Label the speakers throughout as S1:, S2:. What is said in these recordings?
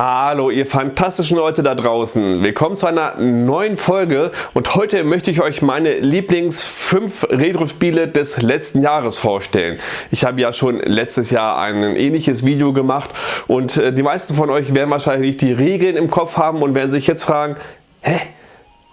S1: Hallo ihr fantastischen Leute da draußen, willkommen zu einer neuen Folge und heute möchte ich euch meine Lieblings 5 Retro-Spiele des letzten Jahres vorstellen. Ich habe ja schon letztes Jahr ein ähnliches Video gemacht und äh, die meisten von euch werden wahrscheinlich die Regeln im Kopf haben und werden sich jetzt fragen, hä?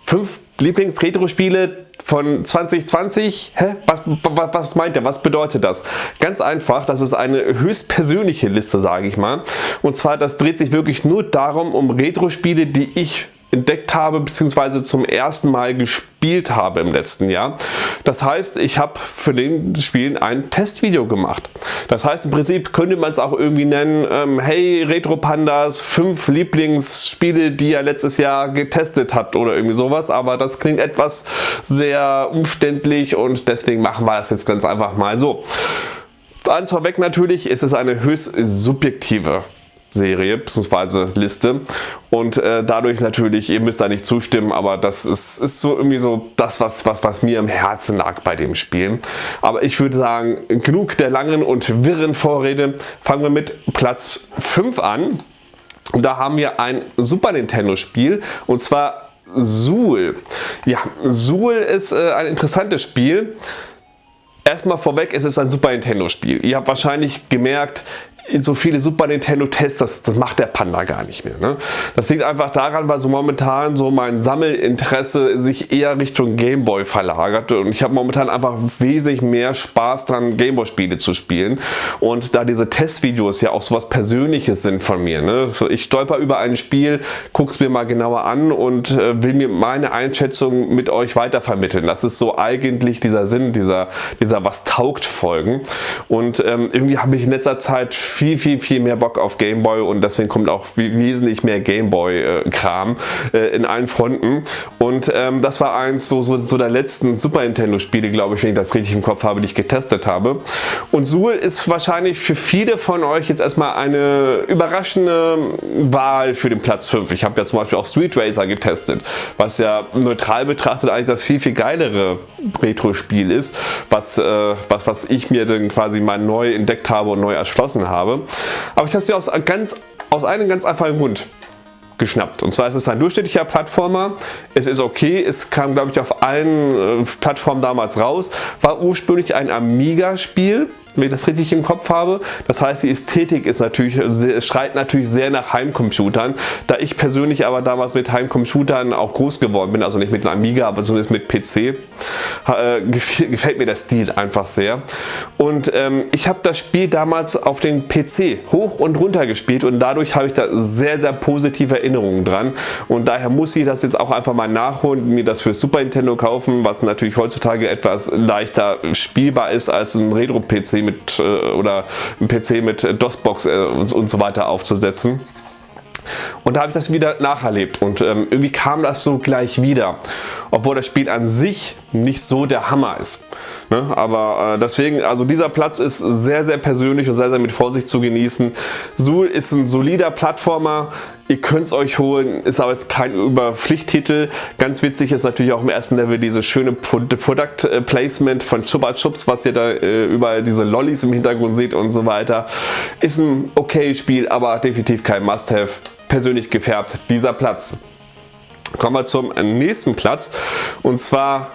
S1: 5 Lieblings-Retro-Spiele von 2020, hä? Was, was, was meint er? Was bedeutet das? Ganz einfach, das ist eine höchstpersönliche Liste, sage ich mal. Und zwar, das dreht sich wirklich nur darum, um Retro-Spiele, die ich entdeckt habe bzw. zum ersten Mal gespielt habe im letzten Jahr. Das heißt, ich habe für den Spielen ein Testvideo gemacht. Das heißt, im Prinzip könnte man es auch irgendwie nennen, ähm, hey Retro Pandas, fünf Lieblingsspiele, die er letztes Jahr getestet hat oder irgendwie sowas, aber das klingt etwas sehr umständlich und deswegen machen wir es jetzt ganz einfach mal so. Eins vorweg natürlich ist es eine höchst subjektive Serie bzw. Liste und äh, dadurch natürlich, ihr müsst da nicht zustimmen, aber das ist, ist so irgendwie so das, was, was, was mir im Herzen lag bei dem Spiel. Aber ich würde sagen, genug der langen und wirren Vorrede. Fangen wir mit Platz 5 an. Und da haben wir ein Super Nintendo Spiel und zwar Zool. Ja, Zool ist äh, ein interessantes Spiel. Erstmal vorweg, es ist ein Super Nintendo Spiel. Ihr habt wahrscheinlich gemerkt, so viele Super Nintendo Tests, das, das macht der Panda gar nicht mehr. Ne? Das liegt einfach daran, weil so momentan so mein Sammelinteresse sich eher Richtung Gameboy verlagert und ich habe momentan einfach wesentlich mehr Spaß dran Gameboy Spiele zu spielen und da diese Testvideos ja auch so was Persönliches sind von mir. Ne? Ich stolper über ein Spiel, gucke es mir mal genauer an und äh, will mir meine Einschätzung mit euch weitervermitteln. Das ist so eigentlich dieser Sinn dieser, dieser was taugt Folgen und ähm, irgendwie habe ich in letzter Zeit viel, viel, viel mehr Bock auf Gameboy und deswegen kommt auch wesentlich mehr Gameboy-Kram äh, in allen Fronten. Und ähm, das war eins so, so, so der letzten Super Nintendo-Spiele, glaube ich, wenn ich das richtig im Kopf habe, die ich getestet habe. Und Zool ist wahrscheinlich für viele von euch jetzt erstmal eine überraschende Wahl für den Platz 5. Ich habe ja zum Beispiel auch Street Racer getestet, was ja neutral betrachtet eigentlich das viel, viel geilere Retro-Spiel ist, was, äh, was, was ich mir dann quasi mal neu entdeckt habe und neu erschlossen habe habe. Aber ich habe sie aus, ganz, aus einem ganz einfachen Grund geschnappt. Und zwar ist es ein durchschnittlicher Plattformer. Es ist okay, es kam glaube ich auf allen äh, Plattformen damals raus. War ursprünglich ein Amiga-Spiel wenn ich das richtig im Kopf habe. Das heißt, die Ästhetik ist natürlich, schreit natürlich sehr nach Heimcomputern. Da ich persönlich aber damals mit Heimcomputern auch groß geworden bin, also nicht mit einem Amiga, aber zumindest mit PC, äh, gefällt mir der Stil einfach sehr. Und ähm, ich habe das Spiel damals auf den PC hoch und runter gespielt und dadurch habe ich da sehr, sehr positive Erinnerungen dran. Und daher muss ich das jetzt auch einfach mal nachholen, mir das für Super Nintendo kaufen, was natürlich heutzutage etwas leichter spielbar ist als ein Retro-PC mit äh, oder ein PC mit DOS-Box äh, und, und so weiter aufzusetzen. Und da habe ich das wieder nacherlebt und ähm, irgendwie kam das so gleich wieder. Obwohl das Spiel an sich nicht so der Hammer ist. Ne? Aber äh, deswegen, also dieser Platz ist sehr, sehr persönlich und sehr, sehr mit Vorsicht zu genießen. Zool ist ein solider Plattformer, Ihr könnt es euch holen, ist aber jetzt kein Überpflichttitel. Ganz witzig ist natürlich auch im ersten Level dieses schöne Product äh, Placement von Chupa Chups, was ihr da äh, überall diese Lollis im Hintergrund seht und so weiter. Ist ein okay Spiel, aber definitiv kein Must-Have. Persönlich gefärbt, dieser Platz. Kommen wir zum nächsten Platz und zwar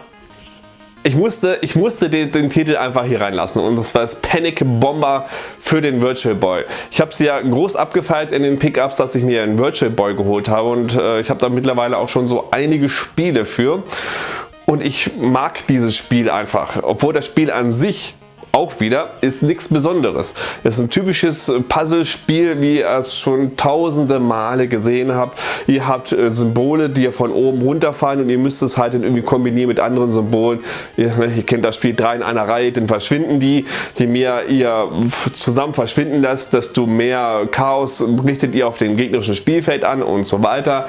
S1: ich musste, ich musste den, den, Titel einfach hier reinlassen und das war das Panic Bomber für den Virtual Boy. Ich habe sie ja groß abgefeiert in den Pickups, dass ich mir einen Virtual Boy geholt habe und äh, ich habe da mittlerweile auch schon so einige Spiele für und ich mag dieses Spiel einfach, obwohl das Spiel an sich auch wieder, ist nichts Besonderes. Es ist ein typisches Puzzlespiel, wie ihr es schon tausende Male gesehen habt. Ihr habt äh, Symbole, die ihr von oben runterfallen und ihr müsst es halt irgendwie kombinieren mit anderen Symbolen. Ihr, ne, ihr kennt das Spiel drei in einer Reihe, dann verschwinden die. Je mehr ihr zusammen verschwinden lasst, desto mehr Chaos richtet ihr auf dem gegnerischen Spielfeld an und so weiter.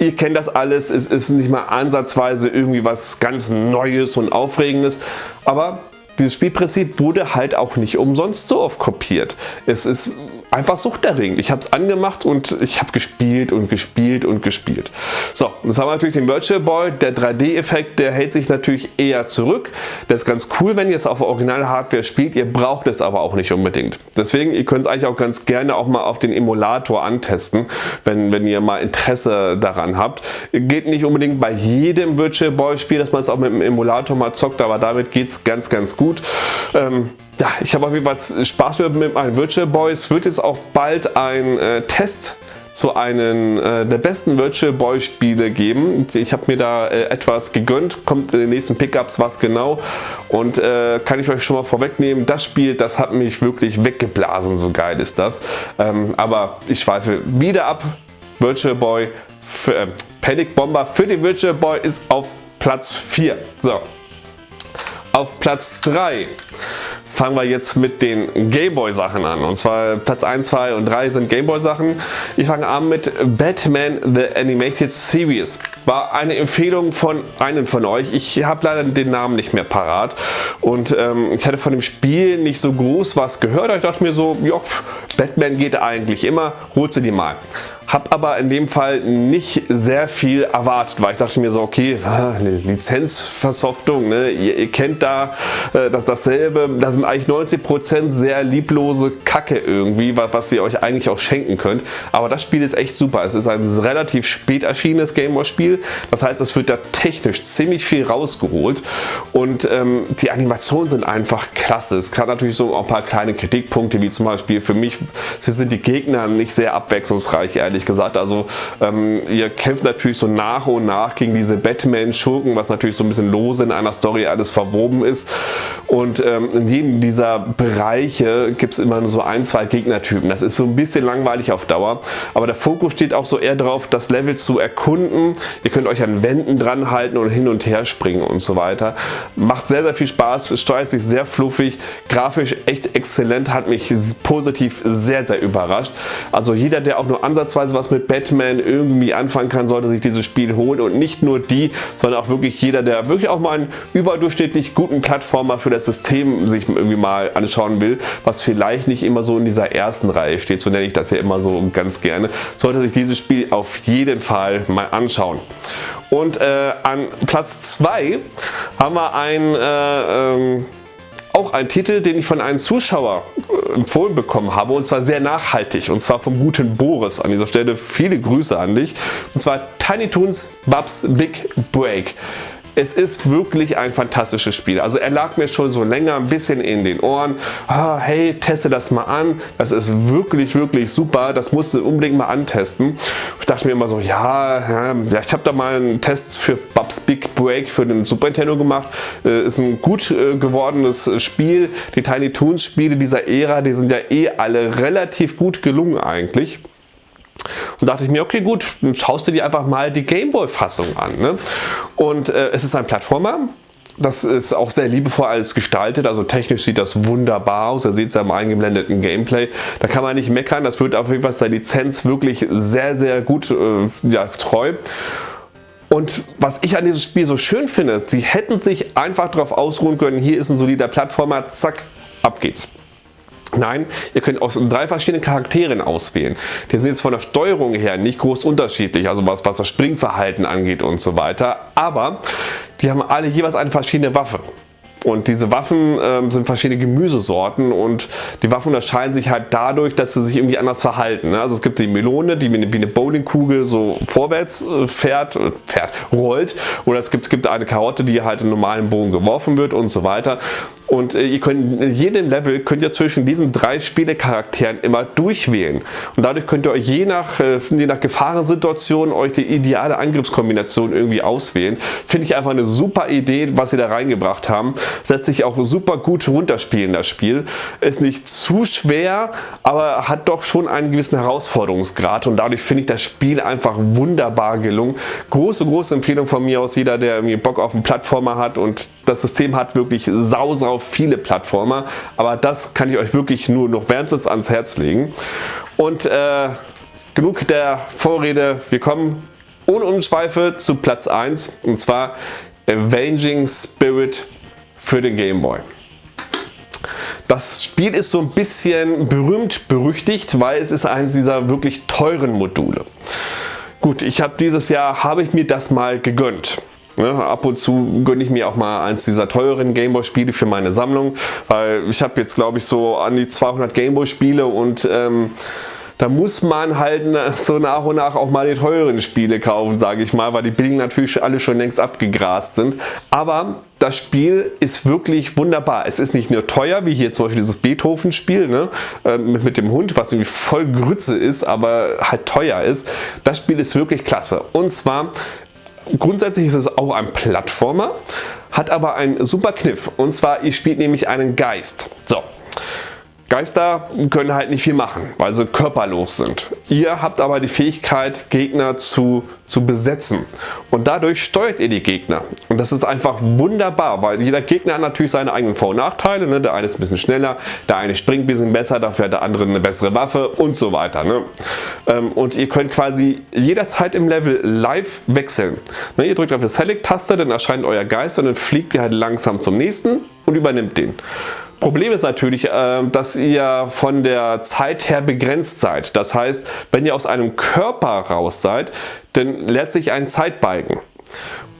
S1: Ihr kennt das alles, es ist nicht mal ansatzweise irgendwie was ganz Neues und Aufregendes, aber dieses Spielprinzip wurde halt auch nicht umsonst so oft kopiert. Es ist einfach suchterregend. Ich habe es angemacht und ich habe gespielt und gespielt und gespielt. So, jetzt haben wir natürlich den Virtual Boy. Der 3D-Effekt, der hält sich natürlich eher zurück. Das ist ganz cool, wenn ihr es auf Original-Hardware spielt. Ihr braucht es aber auch nicht unbedingt. Deswegen, ihr könnt es eigentlich auch ganz gerne auch mal auf den Emulator antesten, wenn, wenn ihr mal Interesse daran habt. Geht nicht unbedingt bei jedem Virtual Boy Spiel, dass man es auch mit dem Emulator mal zockt, aber damit geht es ganz, ganz gut. Ähm, ja, ich habe auf jeden Fall Spaß mit meinen Virtual Boys. Es wird jetzt auch bald ein äh, Test zu einem äh, der besten Virtual Boy Spiele geben. Ich habe mir da äh, etwas gegönnt, kommt in den nächsten Pickups was genau und äh, kann ich euch schon mal vorwegnehmen, das Spiel, das hat mich wirklich weggeblasen, so geil ist das. Ähm, aber ich schweife wieder ab. Virtual Boy, für, äh, Panic Bomber für den Virtual Boy ist auf Platz 4. So, auf Platz 3 fangen wir jetzt mit den Gameboy Sachen an. Und zwar Platz 1, 2 und 3 sind Gameboy Sachen. Ich fange an mit Batman The Animated Series. War eine Empfehlung von einem von euch. Ich habe leider den Namen nicht mehr parat. Und ähm, ich hatte von dem Spiel nicht so groß was gehört. Ich dachte mir so, ja, Batman geht eigentlich immer, holt sie die mal. Habe aber in dem Fall nicht sehr viel erwartet, weil ich dachte mir so, okay, eine Lizenzversoftung, ne? ihr, ihr, kennt da äh, das, dasselbe, da sind eigentlich 90% sehr lieblose Kacke irgendwie, was, was ihr euch eigentlich auch schenken könnt. Aber das Spiel ist echt super. Es ist ein relativ spät erschienenes Gameboy-Spiel, das heißt, es wird da technisch ziemlich viel rausgeholt und ähm, die Animationen sind einfach klasse. Es hat natürlich so ein paar kleine Kritikpunkte, wie zum Beispiel für mich, sind die Gegner nicht sehr abwechslungsreich, ehrlich ehrlich gesagt. Also ähm, ihr kämpft natürlich so nach und nach gegen diese Batman-Schurken, was natürlich so ein bisschen lose in einer Story alles verwoben ist. Und ähm, in jedem dieser Bereiche gibt es immer nur so ein, zwei Gegnertypen. Das ist so ein bisschen langweilig auf Dauer. Aber der Fokus steht auch so eher darauf, das Level zu erkunden. Ihr könnt euch an Wänden dran halten und hin und her springen und so weiter. Macht sehr, sehr viel Spaß, steuert sich sehr fluffig, grafisch echt exzellent, hat mich positiv sehr, sehr überrascht. Also jeder, der auch nur ansatzweise ansatzweise was mit Batman irgendwie anfangen kann, sollte sich dieses Spiel holen und nicht nur die, sondern auch wirklich jeder, der wirklich auch mal einen überdurchschnittlich guten Plattformer für das System sich irgendwie mal anschauen will, was vielleicht nicht immer so in dieser ersten Reihe steht, so nenne ich das ja immer so ganz gerne, sollte sich dieses Spiel auf jeden Fall mal anschauen. Und äh, an Platz 2 haben wir ein äh, ähm, auch ein Titel, den ich von einem Zuschauer empfohlen bekommen habe und zwar sehr nachhaltig und zwar vom guten Boris. An dieser Stelle viele Grüße an dich und zwar Tiny Toons Bubs Big Break. Es ist wirklich ein fantastisches Spiel. Also er lag mir schon so länger ein bisschen in den Ohren. Ah, hey, teste das mal an. Das ist wirklich, wirklich super. Das musst du unbedingt mal antesten. Ich dachte mir immer so, ja, ja ich habe da mal einen Test für Bubs Big Break für den Super Nintendo gemacht. Äh, ist ein gut äh, gewordenes Spiel. Die Tiny Toons Spiele dieser Ära, die sind ja eh alle relativ gut gelungen eigentlich. Und dachte ich mir, okay gut, dann schaust du dir einfach mal die Gameboy-Fassung an. Ne? Und äh, es ist ein Plattformer, das ist auch sehr liebevoll alles gestaltet, also technisch sieht das wunderbar aus, ihr seht es ja im eingeblendeten Gameplay. Da kann man nicht meckern, das wird auf jeden Fall der Lizenz wirklich sehr, sehr gut äh, ja, treu. Und was ich an diesem Spiel so schön finde, sie hätten sich einfach darauf ausruhen können, hier ist ein solider Plattformer, zack, ab geht's. Nein, ihr könnt aus drei verschiedenen Charakteren auswählen. Die sind jetzt von der Steuerung her nicht groß unterschiedlich, also was, was das Springverhalten angeht und so weiter. Aber die haben alle jeweils eine verschiedene Waffe. Und diese Waffen ähm, sind verschiedene Gemüsesorten und die Waffen unterscheiden sich halt dadurch, dass sie sich irgendwie anders verhalten. Ne? Also es gibt die Melone, die wie eine Bowlingkugel so vorwärts äh, fährt, äh, fährt, rollt. Oder es gibt, gibt eine Karotte, die halt in normalen Bogen geworfen wird und so weiter. Und äh, ihr könnt in jedem Level könnt ihr zwischen diesen drei Spielecharakteren immer durchwählen. Und dadurch könnt ihr euch je nach, je nach Gefahrensituation euch die ideale Angriffskombination irgendwie auswählen. Finde ich einfach eine super Idee, was sie da reingebracht haben. Setzt sich auch super gut runterspielen, das Spiel. Ist nicht zu schwer, aber hat doch schon einen gewissen Herausforderungsgrad und dadurch finde ich das Spiel einfach wunderbar gelungen. Große, große Empfehlung von mir aus, jeder, der irgendwie Bock auf einen Plattformer hat und das System hat wirklich sau, sau viele Plattformer, aber das kann ich euch wirklich nur noch wärmstens ans Herz legen. Und äh, genug der Vorrede, wir kommen ohne Umschweife zu Platz 1 und zwar Avenging Spirit für den Game Boy. Das Spiel ist so ein bisschen berühmt berüchtigt, weil es ist eines dieser wirklich teuren Module. Gut, ich habe dieses Jahr, habe ich mir das mal gegönnt. Ne, ab und zu gönne ich mir auch mal eins dieser teuren Gameboy Spiele für meine Sammlung, weil ich habe jetzt glaube ich so an die 200 Gameboy Spiele und ähm, da muss man halt so nach und nach auch mal die teuren Spiele kaufen, sage ich mal, weil die billigen natürlich alle schon längst abgegrast sind. Aber das Spiel ist wirklich wunderbar. Es ist nicht nur teuer, wie hier zum Beispiel dieses Beethoven-Spiel ne, äh, mit, mit dem Hund, was irgendwie voll Grütze ist, aber halt teuer ist. Das Spiel ist wirklich klasse. Und zwar Grundsätzlich ist es auch ein Plattformer, hat aber einen super Kniff und zwar ihr spielt nämlich einen Geist. So, Geister können halt nicht viel machen, weil sie körperlos sind. Ihr habt aber die Fähigkeit Gegner zu, zu besetzen und dadurch steuert ihr die Gegner und das ist einfach wunderbar, weil jeder Gegner hat natürlich seine eigenen Vor- und Nachteile. Ne? Der eine ist ein bisschen schneller, der eine springt ein bisschen besser, dafür hat der andere eine bessere Waffe und so weiter. Ne? Ähm, und ihr könnt quasi jederzeit im Level live wechseln. Ne? Ihr drückt auf die Select-Taste, dann erscheint euer Geist und dann fliegt ihr halt langsam zum nächsten und übernimmt den. Problem ist natürlich, äh, dass ihr von der Zeit her begrenzt seid. Das heißt, wenn ihr aus einem Körper raus seid, dann leert sich ein Zeitbalken.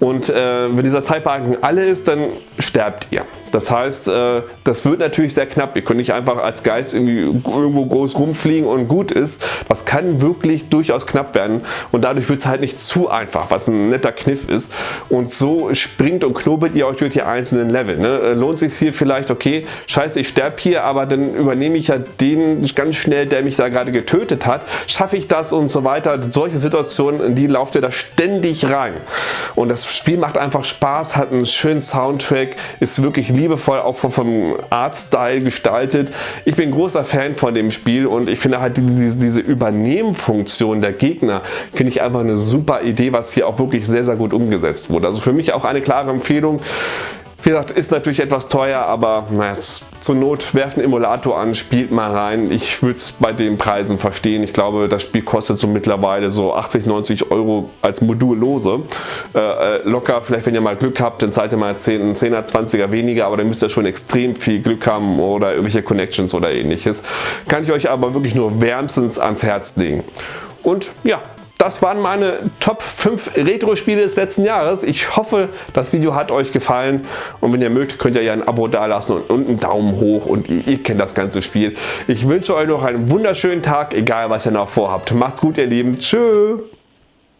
S1: Und äh, wenn dieser Zeitbalken alle ist, dann sterbt ihr. Das heißt, äh, das wird natürlich sehr knapp. Ihr könnt nicht einfach als Geist irgendwie irgendwo groß rumfliegen und gut ist. Das kann wirklich durchaus knapp werden und dadurch wird es halt nicht zu einfach, was ein netter Kniff ist. Und so springt und knobelt ihr euch durch die einzelnen Level. Ne? Äh, lohnt sich hier vielleicht, okay, scheiße, ich sterbe hier, aber dann übernehme ich ja den ganz schnell, der mich da gerade getötet hat. Schaffe ich das und so weiter. Solche Situationen, in die lauft ihr da ständig rein. Und das Spiel macht einfach Spaß, hat einen schönen Soundtrack, ist wirklich liebevoll auch vom Artstyle gestaltet. Ich bin großer Fan von dem Spiel und ich finde halt diese, diese Übernehmfunktion der Gegner finde ich einfach eine super Idee, was hier auch wirklich sehr, sehr gut umgesetzt wurde. Also für mich auch eine klare Empfehlung. Wie gesagt, ist natürlich etwas teuer, aber naja, zur Not werft einen Emulator an, spielt mal rein. Ich würde es bei den Preisen verstehen. Ich glaube, das Spiel kostet so mittlerweile so 80, 90 Euro als Modullose. Äh, äh, locker, vielleicht wenn ihr mal Glück habt, dann zahlt ihr mal 10, 10er, 20er weniger, aber dann müsst ihr schon extrem viel Glück haben oder irgendwelche Connections oder ähnliches. Kann ich euch aber wirklich nur wärmstens ans Herz legen. Und ja, das waren meine Top 5 Retro-Spiele des letzten Jahres. Ich hoffe, das Video hat euch gefallen und wenn ihr mögt, könnt ihr ja ein Abo dalassen und, einen Daumen hoch und ihr, ihr kennt das ganze Spiel. Ich wünsche euch noch einen wunderschönen Tag, egal was ihr noch vorhabt. Macht's gut, ihr Lieben. Tschüss.